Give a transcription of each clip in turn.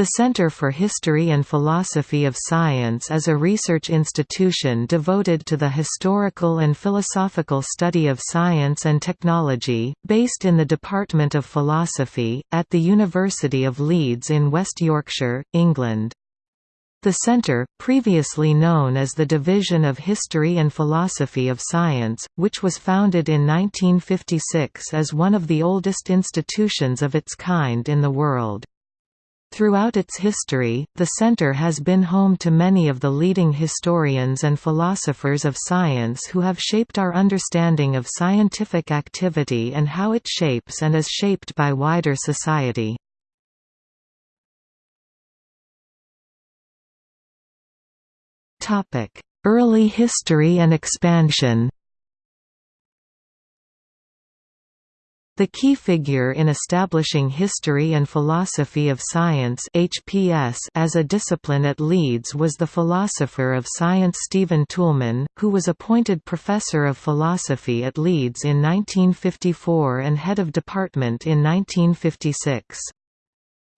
The Center for History and Philosophy of Science is a research institution devoted to the historical and philosophical study of science and technology, based in the Department of Philosophy, at the University of Leeds in West Yorkshire, England. The Centre, previously known as the Division of History and Philosophy of Science, which was founded in 1956 is one of the oldest institutions of its kind in the world. Throughout its history, the center has been home to many of the leading historians and philosophers of science who have shaped our understanding of scientific activity and how it shapes and is shaped by wider society. Early history and expansion The key figure in establishing history and philosophy of science (HPS) as a discipline at Leeds was the philosopher of science Stephen Toulmin, who was appointed professor of philosophy at Leeds in 1954 and head of department in 1956.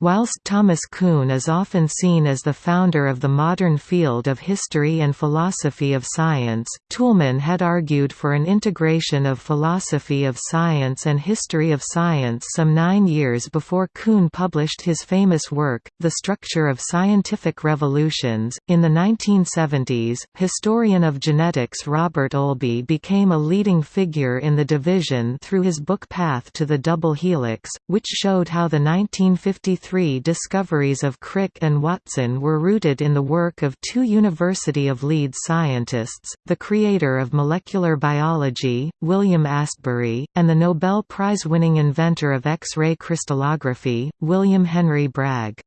Whilst Thomas Kuhn is often seen as the founder of the modern field of history and philosophy of science, Toulmin had argued for an integration of philosophy of science and history of science some nine years before Kuhn published his famous work, The Structure of Scientific Revolutions. In the 1970s, historian of genetics Robert Olby became a leading figure in the division through his book Path to the Double Helix, which showed how the 1953 three discoveries of Crick and Watson were rooted in the work of two University of Leeds scientists, the creator of molecular biology, William Astbury, and the Nobel Prize-winning inventor of X-ray crystallography, William Henry Bragg.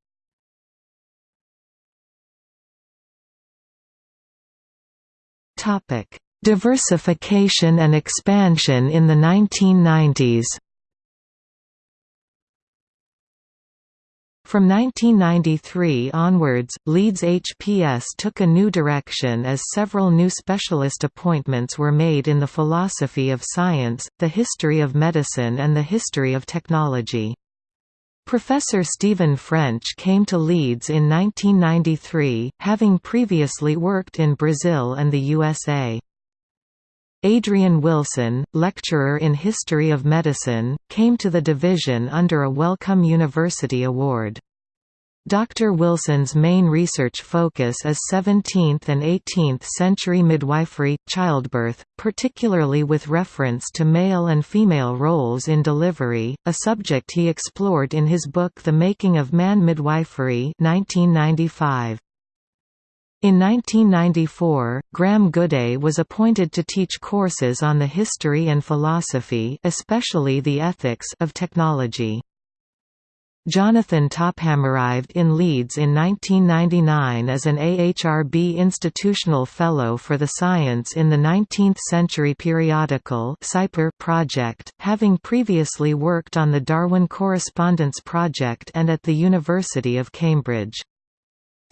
Diversification and expansion in the 1990s From 1993 onwards, Leeds HPS took a new direction as several new specialist appointments were made in the philosophy of science, the history of medicine and the history of technology. Professor Stephen French came to Leeds in 1993, having previously worked in Brazil and the USA. Adrian Wilson, lecturer in History of Medicine, came to the division under a Wellcome University Award. Dr. Wilson's main research focus is 17th and 18th century midwifery, childbirth, particularly with reference to male and female roles in delivery, a subject he explored in his book The Making of Man Midwifery 1995. In 1994, Graham Gooday was appointed to teach courses on the history and philosophy especially the ethics of technology. Jonathan Topham arrived in Leeds in 1999 as an AHRB Institutional Fellow for the Science in the 19th Century Periodical project, having previously worked on the Darwin Correspondence Project and at the University of Cambridge.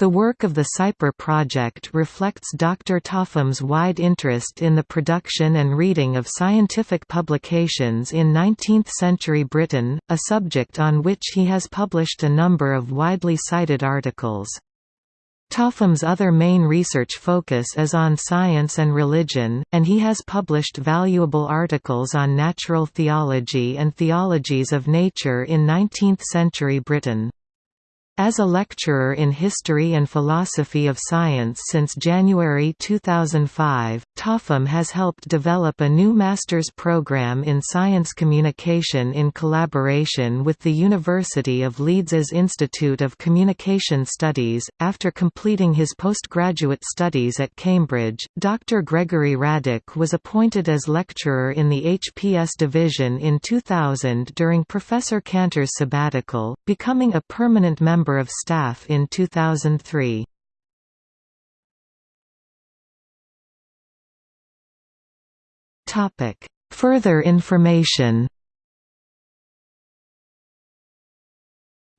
The work of the SciPer project reflects Dr. Topham's wide interest in the production and reading of scientific publications in 19th-century Britain, a subject on which he has published a number of widely cited articles. Topham's other main research focus is on science and religion, and he has published valuable articles on natural theology and theologies of nature in 19th-century Britain. As a lecturer in History and Philosophy of Science since January 2005, Topham has helped develop a new master's program in science communication in collaboration with the University of Leeds's Institute of Communication Studies. After completing his postgraduate studies at Cambridge, Dr. Gregory Radick was appointed as lecturer in the HPS division in 2000 during Professor Cantor's sabbatical, becoming a permanent member member of staff in 2003. Topic: Further information.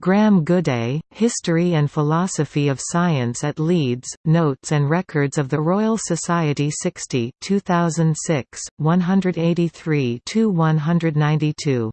Graham Gooday, History and Philosophy of Science at Leeds, Notes and Records of the Royal Society 60 2006, 183–192